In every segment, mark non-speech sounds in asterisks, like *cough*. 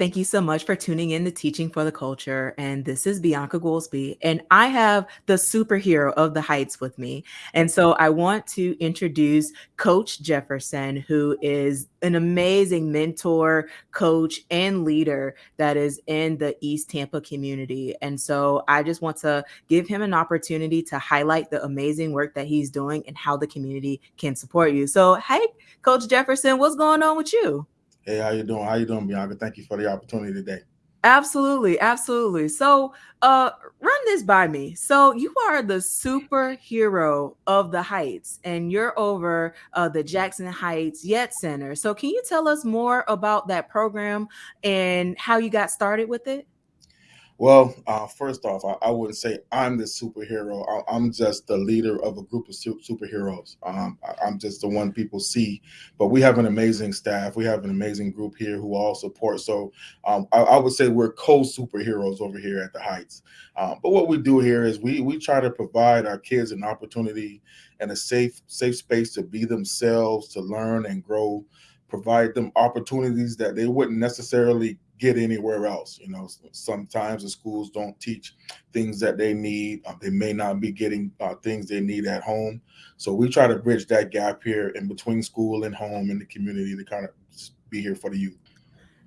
Thank you so much for tuning in to Teaching for the Culture. And this is Bianca Goolsby. And I have the superhero of the Heights with me. And so I want to introduce Coach Jefferson, who is an amazing mentor, coach, and leader that is in the East Tampa community. And so I just want to give him an opportunity to highlight the amazing work that he's doing and how the community can support you. So, hey, Coach Jefferson, what's going on with you? Hey, how you doing? How you doing, Bianca? Thank you for the opportunity today. Absolutely, absolutely. So, uh, run this by me. So, you are the superhero of the Heights, and you're over uh, the Jackson Heights Yet Center. So, can you tell us more about that program and how you got started with it? Well, uh, first off, I, I, wouldn't say I'm the superhero. I, am just the leader of a group of su- superheroes. Um, I, am just the one people see. But we have an amazing staff. We have an amazing group here who all support. So um, I, I, would say we're co-superheroes over here at the Heights. Um, but what we do here is we we try to provide our kids an opportunity and a safe safe space to be themselves, to learn and grow. Provide them opportunities that they wouldn't necessarily get anywhere else. You know, sometimes the schools don't teach things that they need. Uh, they may not be getting uh, things they need at home. So we try to bridge that gap here in between school and home and the community to kind of be here for the youth.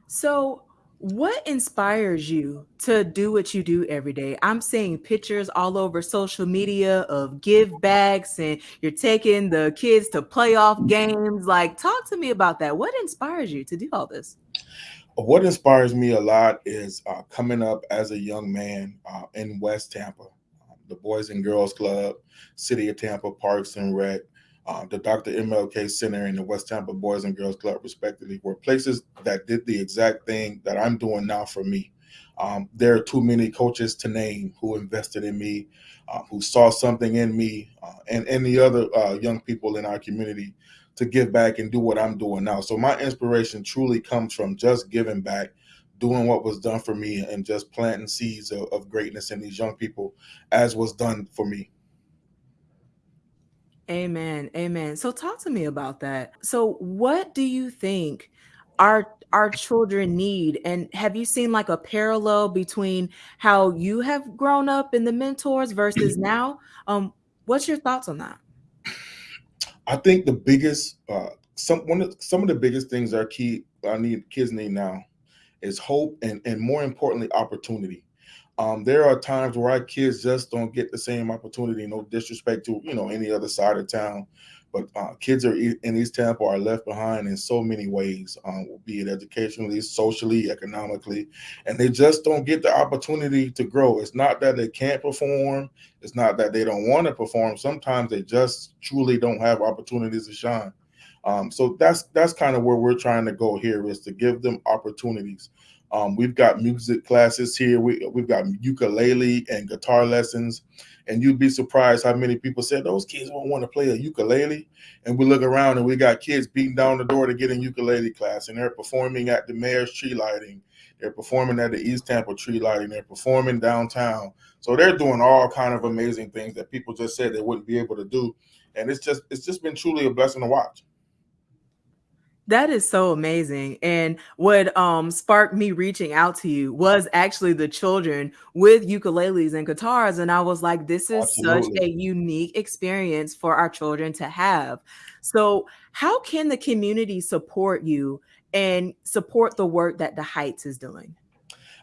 So what inspires you to do what you do every day? I'm seeing pictures all over social media of give bags and you're taking the kids to playoff games. Like, talk to me about that. What inspires you to do all this? What inspires me a lot is uh, coming up as a young man uh, in West Tampa, um, the Boys and Girls Club, City of Tampa Parks and Rec, uh, the Dr. MLK Center, and the West Tampa Boys and Girls Club, respectively, were places that did the exact thing that I'm doing now for me. Um, there are too many coaches to name who invested in me, uh, who saw something in me, uh, and any other uh, young people in our community to give back and do what I'm doing now. So my inspiration truly comes from just giving back, doing what was done for me, and just planting seeds of, of greatness in these young people, as was done for me. Amen. Amen. So talk to me about that. So what do you think our our children need and have you seen like a parallel between how you have grown up in the mentors versus *clears throat* now? Um what's your thoughts on that? I think the biggest uh, some one of some of the biggest things our key I need kids need now is hope and and more importantly opportunity. Um, there are times where our kids just don't get the same opportunity. No disrespect to you know any other side of town, but uh, kids are in East Tampa are left behind in so many ways, um, be it educationally, socially, economically, and they just don't get the opportunity to grow. It's not that they can't perform. It's not that they don't want to perform. Sometimes they just truly don't have opportunities to shine. Um, so that's that's kind of where we're trying to go here is to give them opportunities. Um, we've got music classes here. We, we've got ukulele and guitar lessons. And you'd be surprised how many people said those kids won't want to play a ukulele. And we look around and we got kids beating down the door to get in ukulele class. And they're performing at the mayor's tree lighting. They're performing at the East Tampa tree lighting. They're performing downtown. So they're doing all kind of amazing things that people just said they wouldn't be able to do. And it's just it's just been truly a blessing to watch. That is so amazing. And what um sparked me reaching out to you was actually the children with ukuleles and guitars. And I was like, this is Absolutely. such a unique experience for our children to have. So, how can the community support you and support the work that the Heights is doing?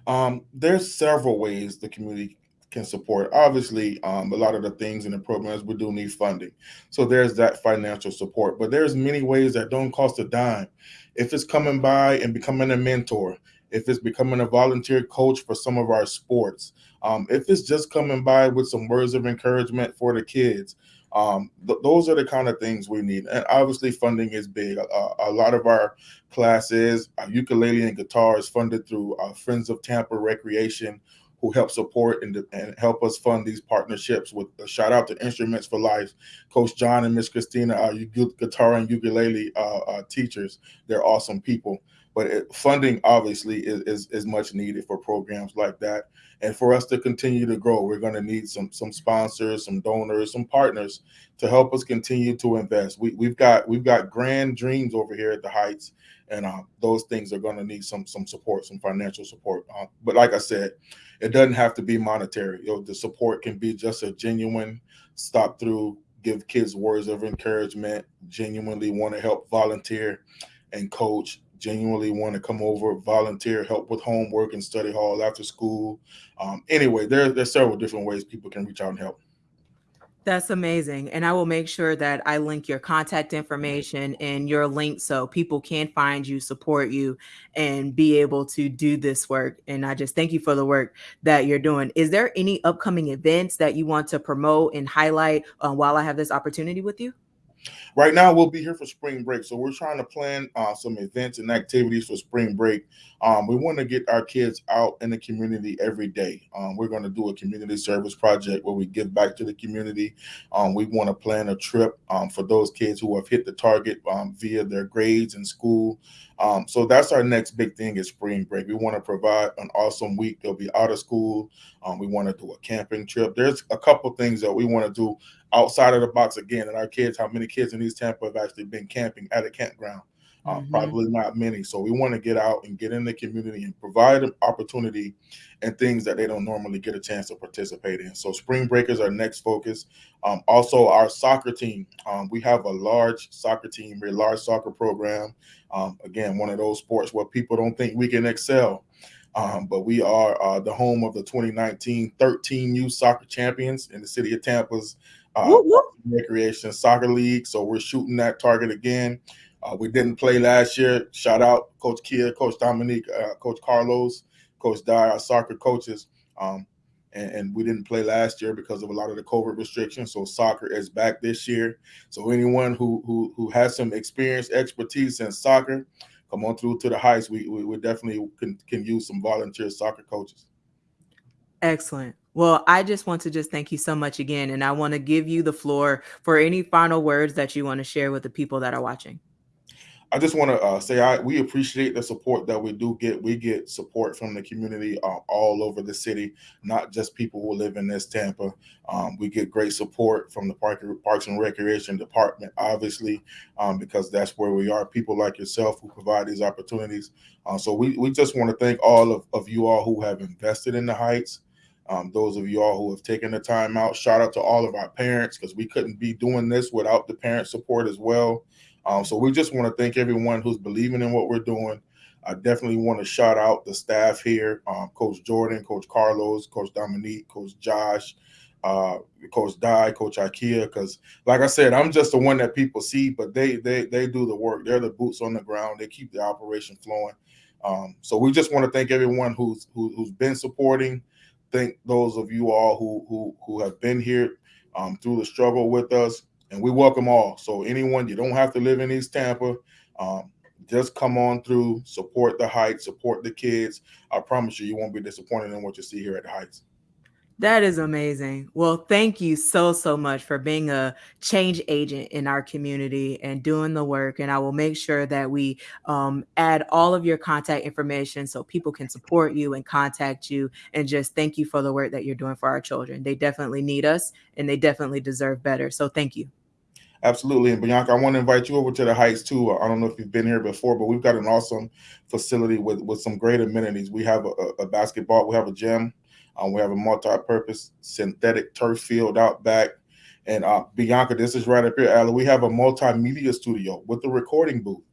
Um, there's several ways the community can support. Obviously, um, a lot of the things in the programs we do need funding, so there's that financial support. But there's many ways that don't cost a dime. If it's coming by and becoming a mentor, if it's becoming a volunteer coach for some of our sports, um, if it's just coming by with some words of encouragement for the kids, um, th those are the kind of things we need. And obviously, funding is big. A lot of our classes, our ukulele and guitar is funded through uh, Friends of Tampa Recreation who help support and, and help us fund these partnerships. With a shout out to Instruments for Life, Coach John and Miss Christina, our guitar and ukulele uh, uh, teachers. They're awesome people. But it, funding obviously is, is, is much needed for programs like that. And for us to continue to grow, we're going to need some some sponsors, some donors, some partners to help us continue to invest. We, we've got we've got grand dreams over here at the Heights, and uh, those things are going to need some some support, some financial support. Uh, but like I said, it doesn't have to be monetary. You know, the support can be just a genuine stop through, give kids words of encouragement, genuinely want to help volunteer and coach, genuinely want to come over, volunteer, help with homework and study hall after school. Um, anyway, there, there's several different ways people can reach out and help. That's amazing. And I will make sure that I link your contact information and your link so people can find you, support you, and be able to do this work. And I just thank you for the work that you're doing. Is there any upcoming events that you want to promote and highlight uh, while I have this opportunity with you? Right now, we'll be here for spring break, so we're trying to plan uh, some events and activities for spring break. Um, we want to get our kids out in the community every day. Um, we're going to do a community service project where we give back to the community. Um, we want to plan a trip um, for those kids who have hit the target um, via their grades in school. Um, so that's our next big thing is spring break. We want to provide an awesome week. They'll be out of school. we want to do a camping trip. There's a couple things that we want to do outside of the box again. And our kids, how many kids in East Tampa have actually been camping at a campground? Uh, mm-hmm. Probably not many. So we want to get out and get in the community and provide an opportunity and things that they don't normally get a chance to participate in. So spring break is our next focus. Um, also, our soccer team. Um, we have a large soccer team, a large soccer program. Um, again, one of those sports where people don't think we can excel. Um, but we are uh, the home of the 2019 13 youth soccer champions in the city of Tampa's uh, whoop, whoop. Recreation Soccer League. So we're shooting that target again. Uh, we didn't play last year. Shout out Coach Kia, Coach Dominique, uh, Coach Carlos, Coach Dye, our soccer coaches. Um, and, and, we didn't play last year because of a lot of the COVID restrictions. So soccer is back this year. So anyone who who who has some experience, expertise in soccer, come on through to the heights. We we, we definitely can can use some volunteer soccer coaches. Excellent. Well, I just want to just thank you so much again. And I want to give you the floor for any final words that you want to share with the people that are watching. I just want to uh, say I we appreciate the support that we do get. We get support from the community uh, all over the city, not just people who live in this Tampa. Um, we get great support from the Park, Parks and Recreation Department, obviously, um, because that's where we are. People like yourself who provide these opportunities. Uh, so we, we just want to thank all of, of you all who have invested in the Heights. Um, those of you all who have taken the time out, shout out to all of our parents because we couldn't be doing this without the parent support as well. Um, so we just want to thank everyone who's believing in what we're doing. I definitely want to shout out the staff here, um, Coach Jordan, Coach Carlos, Coach Dominique, Coach Josh, uh, Coach Die, Coach Ikea, because like I said, I'm just the one that people see, but they they they do the work. They're the boots on the ground. They keep the operation flowing. Um, so we just want to thank everyone who's who, who's been supporting thank those of you all who who who have been here um, through the struggle with us, and we welcome all. So anyone, you don't have to live in East Tampa. Um, just come on through, support the Heights, support the kids. I promise you, you won't be disappointed in what you see here at the Heights. That is amazing. Well, thank you so, so much for being a change agent in our community and doing the work. And I will make sure that we um, add all of your contact information so people can support you and contact you. And just thank you for the work that you're doing for our children. They definitely need us and they definitely deserve better. So thank you. Absolutely. And Bianca, I want to invite you over to the Heights too. I don't know if you've been here before, but we've got an awesome facility with, with some great amenities. We have a, a basketball, we have a gym, um, we have a multi-purpose synthetic turf field out back. And uh, Bianca, this is right up here, Alan. We have a multimedia studio with a recording booth.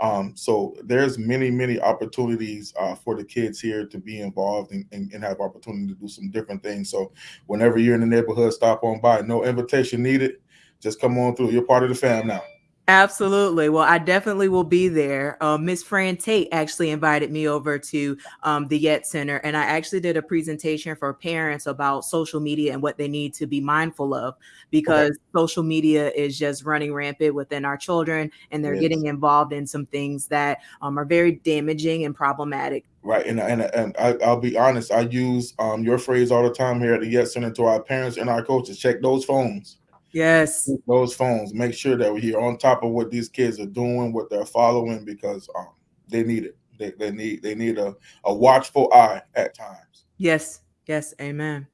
Um, so there's many, many opportunities uh, for the kids here to be involved and, and, and, have opportunity to do some different things. So whenever you're in the neighborhood, stop on by. No invitation needed. Just come on through. You're part of the fam now. Absolutely. Well, I definitely will be there. Uh, Miss Fran Tate actually invited me over to um, the Yet Center, and I actually did a presentation for parents about social media and what they need to be mindful of because okay. social media is just running rampant within our children, and they're yes. getting involved in some things that um, are very damaging and problematic. Right, and and, and I, will be honest. I use um, your phrase all the time here at the Yet Center to our parents and our coaches. Check those phones Yes. Those phones. Make sure that we're here on top of what these kids are doing, what they're following, because um, they need it. They, they need they need a, a watchful eye at times. Yes. Yes. Amen.